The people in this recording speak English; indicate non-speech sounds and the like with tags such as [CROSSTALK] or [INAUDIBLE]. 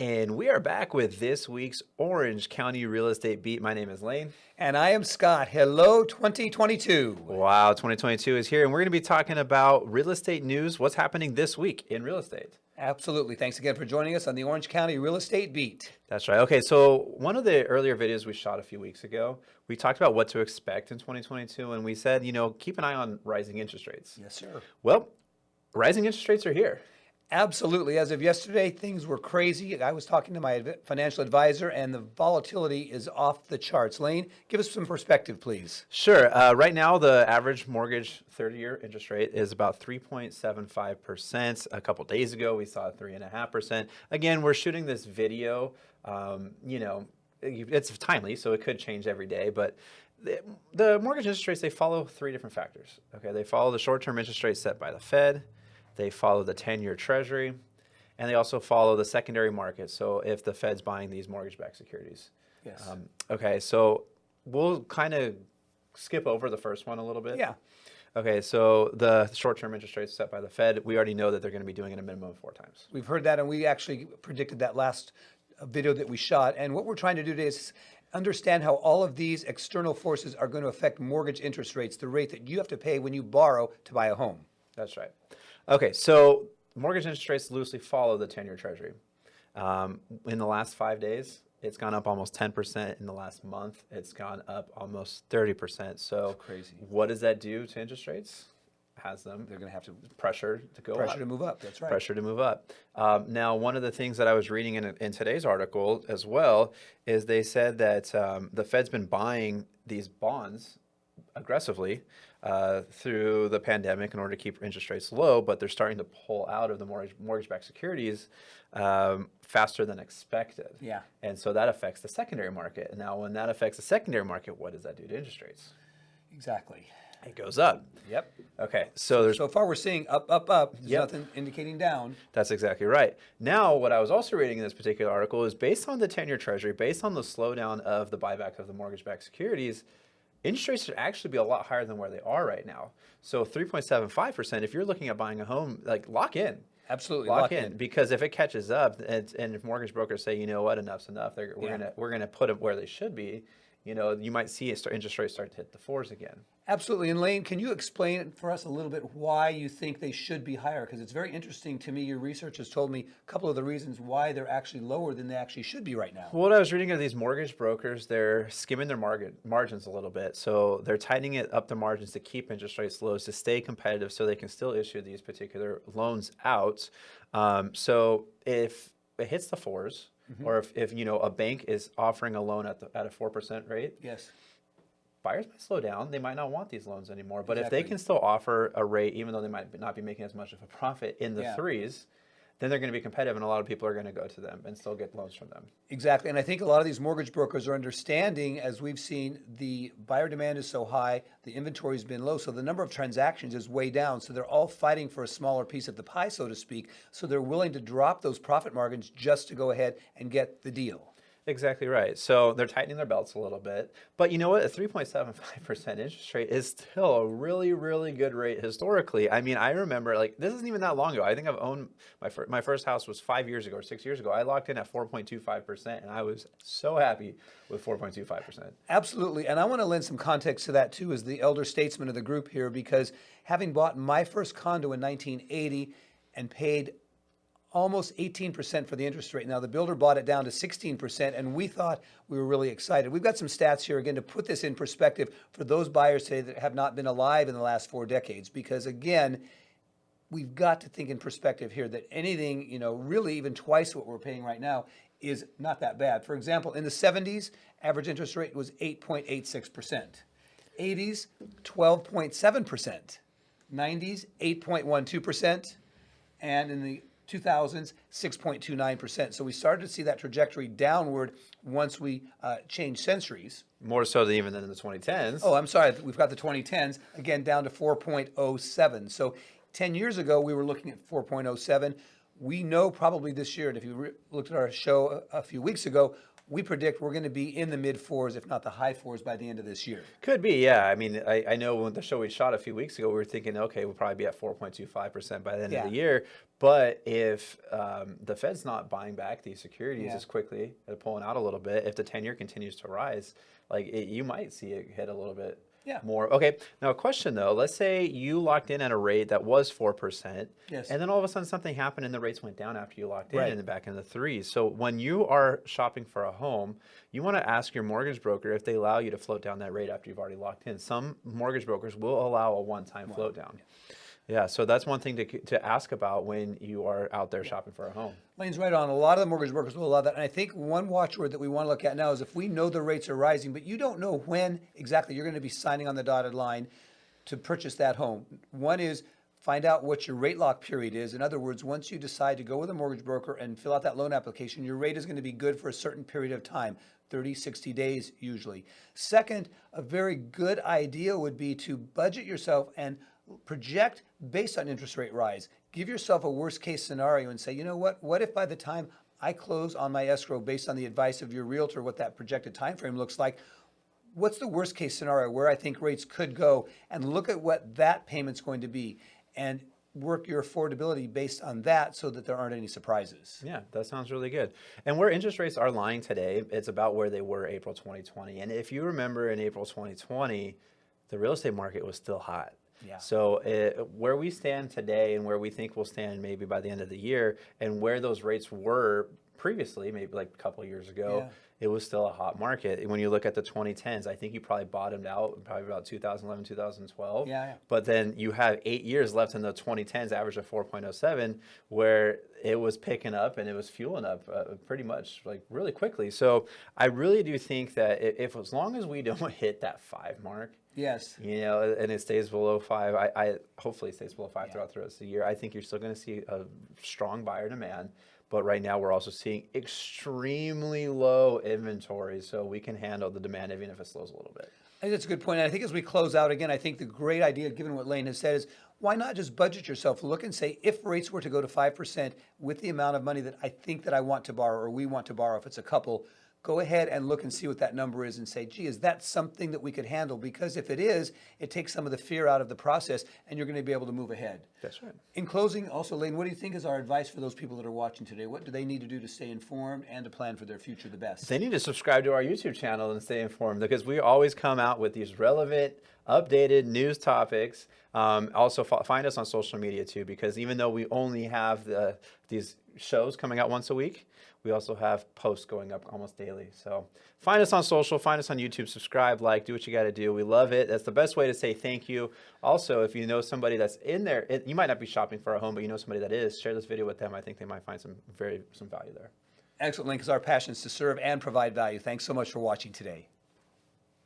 And we are back with this week's Orange County Real Estate Beat. My name is Lane. And I am Scott. Hello, 2022. Wow, 2022 is here, and we're going to be talking about real estate news, what's happening this week in real estate. Absolutely. Thanks again for joining us on the Orange County Real Estate Beat. That's right. Okay, so one of the earlier videos we shot a few weeks ago, we talked about what to expect in 2022, and we said, you know, keep an eye on rising interest rates. Yes, sir. Well, rising interest rates are here. Absolutely. As of yesterday, things were crazy. I was talking to my financial advisor, and the volatility is off the charts. Lane, give us some perspective, please. Sure. Uh, right now, the average mortgage 30-year interest rate is about 3.75%. A couple days ago, we saw 3.5%. Again, we're shooting this video. Um, you know, it's timely, so it could change every day, but the, mortgage interest rates, they follow three different factors. Okay, they follow the short-term interest rate set by the Fed, they follow the 10-year treasury, and they also follow the secondary market. So if the Fed's buying these mortgage-backed securities. Yes. Um, okay, so we'll kind of skip over the first one a little bit. Yeah. Okay, so the short-term interest rates set by the Fed, we already know that they're going to be doing it a minimum of four times. We've heard that, and we actually predicted that last uh, video that we shot. And what we're trying to do today is understand how all of these external forces are going to affect mortgage interest rates, the rate that you have to pay when you borrow to buy a home. That's right. Okay, so mortgage interest rates loosely follow the 10-year treasury. Um, in the last five days, it's gone up almost 10%. In the last month, it's gone up almost 30%. So That's crazy. what does that do to interest rates? Has them They're going to have to pressure to go pressure up. to move up. That's right. pressure to move up. Um, now, one of the things that I was reading in, in today's article as well is they said that um, the Fed's been buying these bonds aggressively uh, through the pandemic in order to keep interest rates low, but they're starting to pull out of the mortgage, mortgage-backed securities um, faster than expected. Yeah. And so that affects the secondary market. And now when that affects the secondary market, what does that do to interest rates? Exactly. It goes up. Yep. Okay, so there's So far, we're seeing up, up, up. There's Yep. nothing indicating down. That's exactly right. Now, what I was also reading in this particular article is based on the 10-year treasury, based on the slowdown of the buyback of the mortgage-backed securities, interest rates should actually be a lot higher than where they are right now. So 3.75%, if you're looking at buying a home, like lock in. Absolutely. Lock, in. because if it catches up and, and if mortgage brokers say, you know what, enough's enough, they're, we're Yeah. gonna we're gonna put them where they should be. You know, you might see start, interest rates start to hit the fours again. Absolutely. And Lane, can you explain for us a little bit why you think they should be higher? Because it's very interesting to me. Your research has told me a couple of the reasons why they're actually lower than they actually should be right now. Well, what I was reading are these mortgage brokers, they're skimming their margin, margins a little bit. So they're tightening it up the margins to keep interest rates low, to stay competitive so they can still issue these particular loans out. Um, so if it hits the 4s or if, if, you know, a bank is offering a loan at, the, at a 4% rate, Yes. buyers might slow down. They might not want these loans anymore. But if they can still offer a rate, even though they might not be making as much of a profit in the Yeah. threes, then they're going to be competitive and a lot of people are going to go to them and still get loans from them. Exactly. And I think a lot of these mortgage brokers are understanding, as we've seen, the buyer demand is so high, the inventory has been low, so the number of transactions is way down. So they're all fighting for a smaller piece of the pie, so to speak. So they're willing to drop those profit margins just to go ahead and get the deal. Exactly right. So they're tightening their belts a little bit. But you know what? A 3.75% [LAUGHS] interest rate is still a really, really good rate historically. I mean, I remember, like, this isn't even that long ago. I think I've owned my, fir- my first house was five years ago or six years ago. I locked in at 4.25%, and I was so happy with 4.25%. Absolutely. And I want to lend some context to that too, as the elder statesman of the group here, because having bought my first condo in 1980 and paid almost 18% for the interest rate. Now, the builder bought it down to 16%, and we thought we were really excited. We've got some stats here, again, to put this in perspective for those buyers today that have not been alive in the last four decades, because again, we've got to think in perspective here that anything, you know, really even twice what we're paying right now is not that bad. For example, in the 70s, average interest rate was 8.86%. 80s, 12.7%. 90s, 8.12%. And in the 2000s, 6.29%. So we started to see that trajectory downward once we uh, changed centuries. More so than even than in the 2010s. Oh, I'm sorry. We've got the 2010s again down to 4.07. So 10 years ago, we were looking at 4.07. we know probably this year, and if you looked at our show a, a few weeks ago, we predict we're going to be in the mid fours, if not the high fours, by the end of this year. Could be, yeah. I mean, I, I know when the show we shot a few weeks ago, we were thinking, okay, we'll probably be at 4.25% by the end Yeah. of the year. But if um, the Fed's not buying back these securities Yeah. as quickly, they're pulling out a little bit, if the 10 year continues to rise, like it, you might see it hit a little bit Yeah. more. Okay, now a question though. Let's say you locked in at a rate that was 4%, Yes. and then all of a sudden something happened and the rates went down after you locked in Right. and then back in the threes. So when you are shopping for a home, you want to ask your mortgage broker if they allow you to float down that rate after you've already locked in. Some mortgage brokers will allow a one-time float down. Yeah, so that's one thing to, to ask about when you are out there shopping for a home. Lane's right on. A lot of the mortgage brokers will allow that. And I think one watchword that we want to look at now is if we know the rates are rising, but you don't know when exactly you're going to be signing on the dotted line to purchase that home. One is find out what your rate lock period is. In other words, once you decide to go with a mortgage broker and fill out that loan application, your rate is going to be good for a certain period of time. 30, 60 days usually. Second, a very good idea would be to budget yourself and project based on interest rate rise. Give yourself a worst case scenario and say, you know what? What if by the time I close on my escrow based on the advice of your realtor what that projected time frame looks like, what's the worst case scenario where I think rates could go and look at what that payment's going to be and work your affordability based on that so that there aren't any surprises. Yeah, that sounds really good. And where interest rates are lying today, it's about where they were April 2020. And if you remember in April 2020, the real estate market was still hot. Yeah. So uh, where we stand today and where we think we'll stand maybe by the end of the year and where those rates were previously, maybe like a couple of years ago, Yeah. It was still a hot market. When you look at the 2010s, I think you probably bottomed out probably about 2011, 2012. Yeah, yeah. But then you have eight years left in the 2010s, average of 4.07, where it was picking up and it was fueling up uh, pretty much like really quickly. So I really do think that if as long as we [LAUGHS] don't hit that five mark, Yes. you know, and it stays below five, I, I hopefully it stays below five throughout the rest of the year. I think you're still going to see a strong buyer demand. But right now, we're also seeing extremely low inventory, so we can handle the demand even if it slows a little bit. I think that's a good point. And I think as we close out again, I think the great idea, given what Lane has said, is why not just budget yourself? Look and say, if rates were to go to 5% with the amount of money that I think that I want to borrow or we want to borrow, if it's a couple, go ahead and look and see what that number is and say, gee, is that something that we could handle? Because if it is, it takes some of the fear out of the process and you're going to be able to move ahead. That's right. In closing, also, Lane, what do you think is our advice for those people that are watching today? What do they need to do to stay informed and to plan for their future the best? They need to subscribe to our YouTube channel and stay informed because we always come out with these relevant, updated news topics. Um, also, find us on social media too because even though we only have the, these shows coming out once a week, we also have posts going up almost daily. So find us on social, find us on YouTube, subscribe, like, do what you got to do. We love it. That's the best way to say thank you. Also, if you know somebody that's in there, it, you might not be shopping for a home, but you know somebody that is, share this video with them. I think they might find some very some value there. Excellent, Lane, because our passion is to serve and provide value. Thanks so much for watching today.